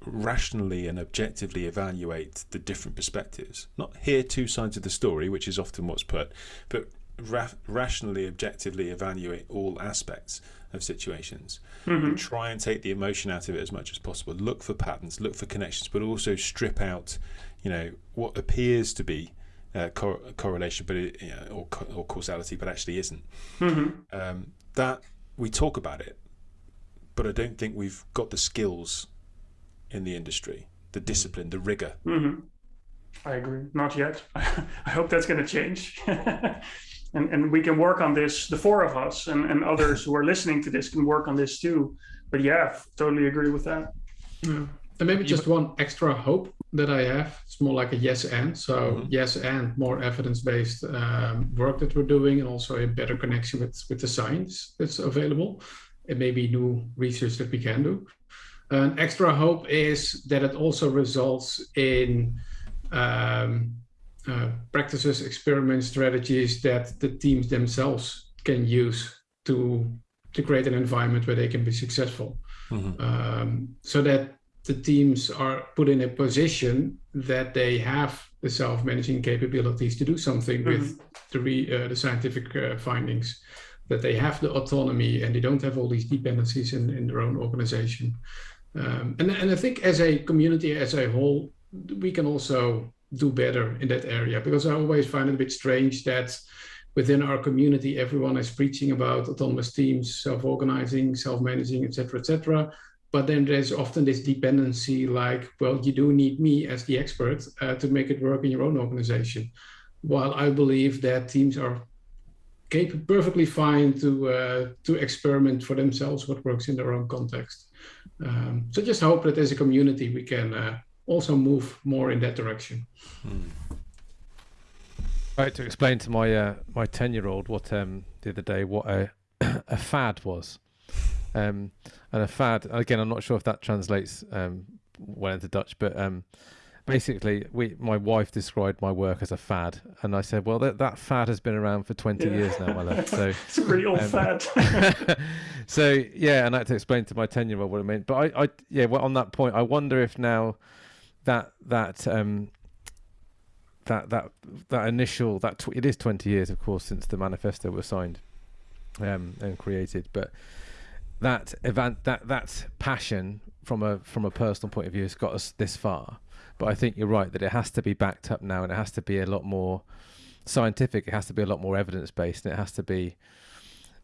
rationally and objectively evaluate the different perspectives, not hear two sides of the story, which is often what's put, but ra rationally, objectively evaluate all aspects of situations mm-hmm. and try and take the emotion out of it as much as possible. Look for patterns, look for connections, but also strip out, you know, what appears to be uh, cor- correlation, but it, you know, or, or causality, but actually isn't. Mm-hmm. Um, that we talk about it, but I don't think we've got the skills in the industry, the mm-hmm. discipline, the rigor. Mm-hmm. I agree. Not yet. I hope that's going to change. and, and we can work on this the four of us and, and others who are listening to this can work on this too but yeah totally agree with that yeah. and maybe just one extra hope that I have. It's more like a yes and. So mm-hmm. yes and more evidence-based um, work that we're doing, and also a better connection with with the science that's available. It may be new research that we can do. An extra hope is that it also results in um, uh, practices, experiments, strategies that the teams themselves can use to to create an environment where they can be successful. Mm-hmm. Um, so that the teams are put in a position that they have the self-managing capabilities to do something mm-hmm. with the, re, uh, the scientific uh, findings that they have the autonomy and they don't have all these dependencies in, in their own organization um, and, and i think as a community as a whole we can also do better in that area. Because i always find it a bit strange that within our community everyone is preaching about autonomous teams self-organizing self-managing etc etc but then there's often this dependency like well you do need me as the expert uh, to make it work in your own organization. While i believe that teams are capable, perfectly fine to uh, to experiment for themselves what works in their own context. Um, so just hope that as a community we can uh, also move more in that direction hmm. Right to explain to my uh, my ten year old what um, the other day what a a fad was um, and a fad. Again, I'm not sure if that translates um, well into Dutch, but um, basically, we my wife described my work as a fad, and I said, "Well, that that fad has been around for 20 yeah. years now, my love." So it's a pretty old um, fad. so yeah, and I had to explain to my 10 year old what it meant. But I, I yeah, well, on that point, I wonder if now that that um that that that initial that tw- it is 20 years, of course, since the manifesto was signed um, and created, but that event that that passion from a from a personal point of view has got us this far. But i think you're right that it has to be backed up now and it has to be a lot more scientific it has to be a lot more evidence based and it has to be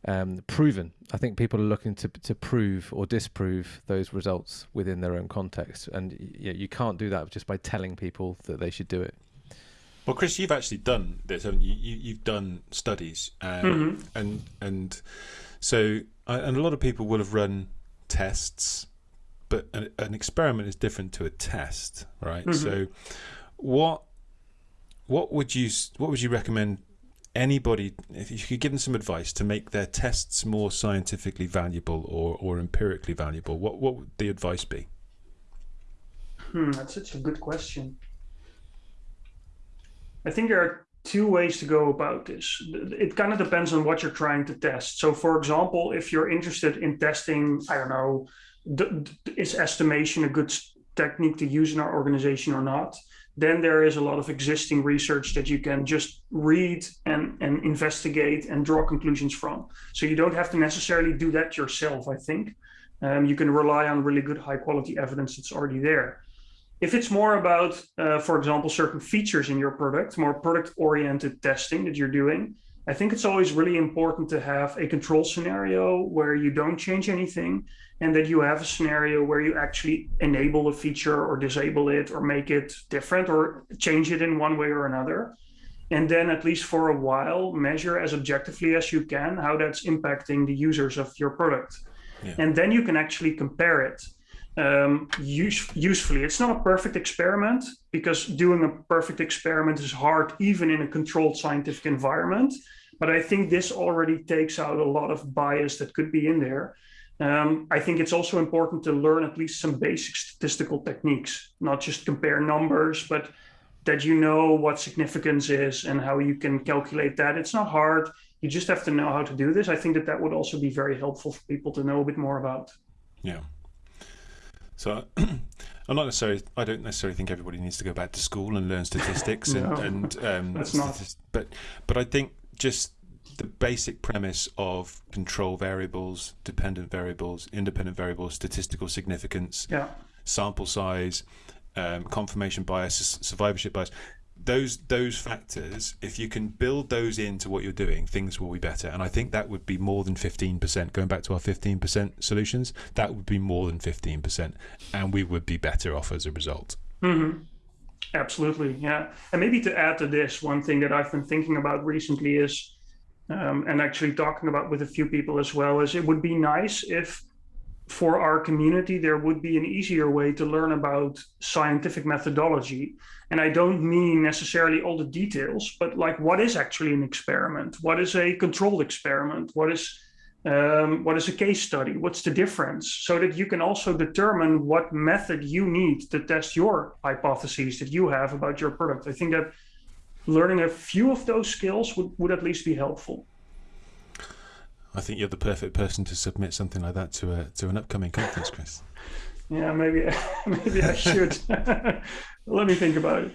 um, proven i think people are looking to to prove or disprove those results within their own context and you, you can't do that just by telling people that they should do it well chris you've actually done this haven't you, you have done studies um, mm-hmm. and and so and a lot of people will have run tests, but an, an experiment is different to a test, right? Mm-hmm. So, what what would you what would you recommend anybody if you could give them some advice to make their tests more scientifically valuable or, or empirically valuable what what would the advice be hmm, that's such a good question i think there are two ways to go about this. It kind of depends on what you're trying to test. So, for example, if you're interested in testing, I don't know, is estimation a good technique to use in our organization or not? Then there is a lot of existing research that you can just read and, and investigate and draw conclusions from. So you don't have to necessarily do that yourself, I think. Um, you can rely on really good high quality evidence that's already there. If it's more about, uh, for example, certain features in your product, more product oriented testing that you're doing, I think it's always really important to have a control scenario where you don't change anything and that you have a scenario where you actually enable a feature or disable it or make it different or change it in one way or another. And then, at least for a while, measure as objectively as you can how that's impacting the users of your product. Yeah. And then you can actually compare it um, use, usefully. It's not a perfect experiment because doing a perfect experiment is hard, even in a controlled scientific environment. But I think this already takes out a lot of bias that could be in there. Um, I think it's also important to learn at least some basic statistical techniques, not just compare numbers, but that you know what significance is and how you can calculate that. It's not hard. You just have to know how to do this. I think that that would also be very helpful for people to know a bit more about. Yeah. So I'm not necessarily. I don't necessarily think everybody needs to go back to school and learn statistics no, and, and um. But but I think just the basic premise of control variables, dependent variables, independent variables, statistical significance, yeah. sample size, um, confirmation bias, survivorship bias those those factors, if you can build those into what you're doing, things will be better. And I think that would be more than 15%. Going back to our 15% solutions, that would be more than 15%, and we would be better off as a result. Mm-hmm. Absolutely, yeah. And maybe to add to this, one thing that I've been thinking about recently is, um, and actually talking about with a few people as well, is it would be nice if for our community, there would be an easier way to learn about scientific methodology. And I don't mean necessarily all the details, but like what is actually an experiment? What is a controlled experiment? What is um, what is a case study? What's the difference? So that you can also determine what method you need to test your hypotheses that you have about your product. I think that learning a few of those skills would, would at least be helpful. I think you're the perfect person to submit something like that to a to an upcoming conference, Chris. yeah, maybe maybe I should. Let me think about it.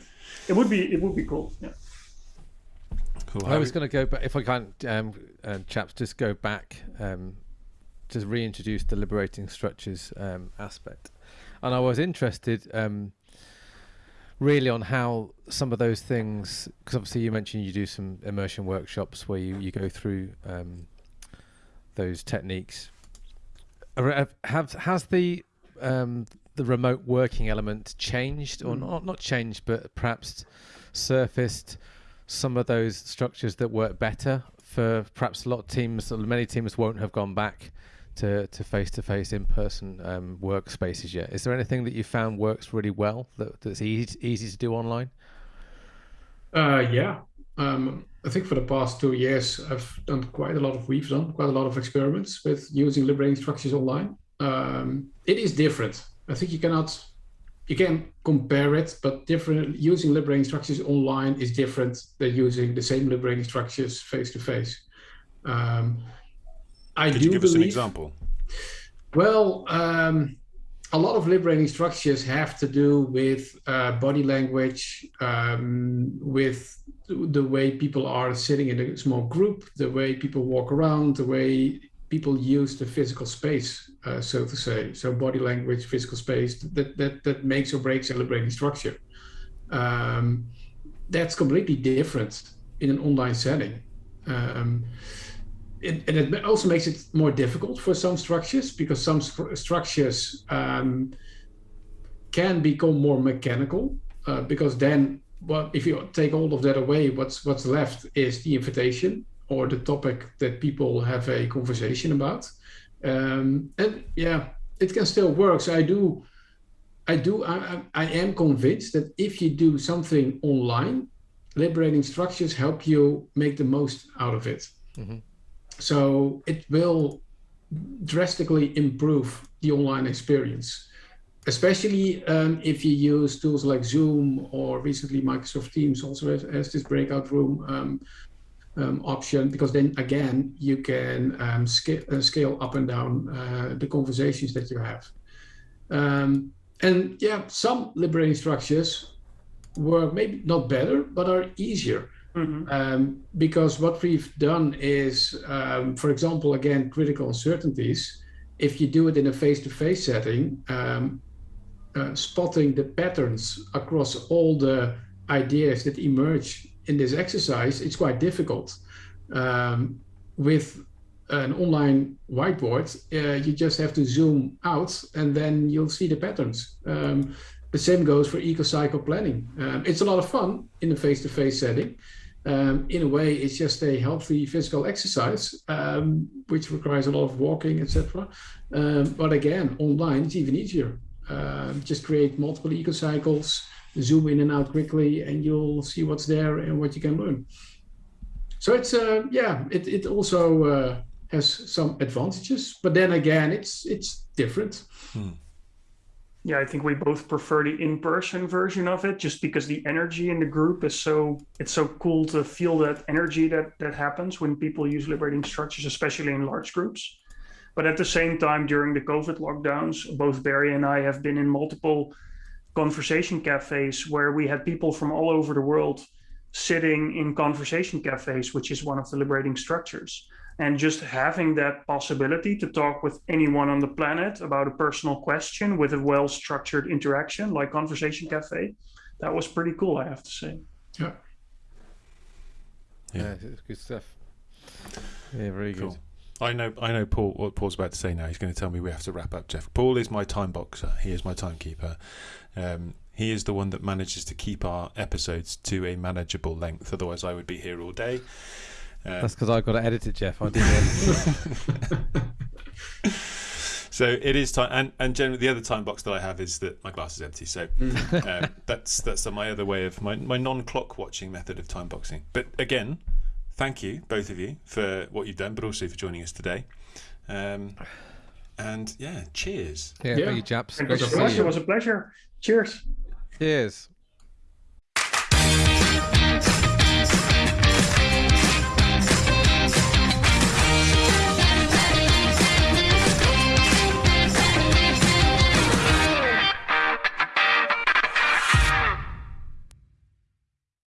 It would be it would be cool. Yeah. Cool. I was going to go back if I can, um, uh, chaps, just go back, um, just reintroduce the liberating structures um, aspect, and I was interested um, really on how some of those things, because obviously you mentioned you do some immersion workshops where you you go through um, those techniques. Have has the um, the remote working element changed, or mm. not not changed, but perhaps surfaced some of those structures that work better for perhaps a lot of teams, many teams won't have gone back to to face to face in person um, workspaces yet. Is there anything that you found works really well that, that's easy easy to do online? Uh, yeah, um, I think for the past two years, I've done quite a lot of, we've done quite a lot of experiments with using liberating structures online. Um, it is different. I think you cannot, you can compare it, but different using liberating structures online is different than using the same liberating structures face to face. Um, I Could do you give believe, us an example? Well, um, a lot of liberating structures have to do with uh, body language, um, with the way people are sitting in a small group, the way people walk around, the way people use the physical space, uh, so to say. So body language, physical space, that that that makes or breaks a liberating structure. Um, that's completely different in an online setting. Um, it, and it also makes it more difficult for some structures because some structures um, can become more mechanical uh, because then well, if you take all of that away, what's what's left is the invitation or the topic that people have a conversation about. Um, and yeah, it can still work. So I do, I do, I, I am convinced that if you do something online, liberating structures help you make the most out of it. Mm-hmm. So it will drastically improve the online experience, especially um, if you use tools like Zoom or recently Microsoft Teams also has, has this breakout room um, um, option, because then again, you can um, sca- uh, scale up and down uh, the conversations that you have. Um, and yeah, some liberating structures were maybe not better, but are easier. Mm-hmm. Um, because what we've done is, um, for example, again, critical uncertainties. If you do it in a face-to-face setting, um, uh, spotting the patterns across all the ideas that emerge in this exercise, it's quite difficult. Um, with an online whiteboard, uh, you just have to zoom out and then you'll see the patterns. Um, the same goes for eco-cycle planning. Um, it's a lot of fun in a face-to-face setting, um, in a way, it's just a healthy physical exercise, um, which requires a lot of walking, etc. Um, but again, online, it's even easier. Uh, just create multiple eco cycles, zoom in and out quickly, and you'll see what's there and what you can learn. So it's uh, yeah, it it also uh, has some advantages, but then again, it's it's different. Hmm yeah, I think we both prefer the in-person version of it, just because the energy in the group is so it's so cool to feel that energy that that happens when people use liberating structures, especially in large groups. But at the same time, during the COVID lockdowns, both Barry and I have been in multiple conversation cafes where we had people from all over the world sitting in conversation cafes, which is one of the liberating structures and just having that possibility to talk with anyone on the planet about a personal question with a well structured interaction like conversation cafe that was pretty cool i have to say yeah yeah, it's good stuff yeah very cool. good I know, I know. Paul, what Paul's about to say now. He's going to tell me we have to wrap up. Geoff, Paul is my time boxer. He is my timekeeper. Um, he is the one that manages to keep our episodes to a manageable length. Otherwise, I would be here all day. That's because I've got to edit it, Geoff. I did. so it is time and, and generally the other time box that i have is that my glass is empty. So mm. um, that's that's my other way of my, my non-clock watching method of time boxing. But again thank you both of you for what you've done but also for joining us today. Um, and yeah cheers. Yeah, yeah. Thank you chaps. It was it was a pleasure. Cheers. Cheers.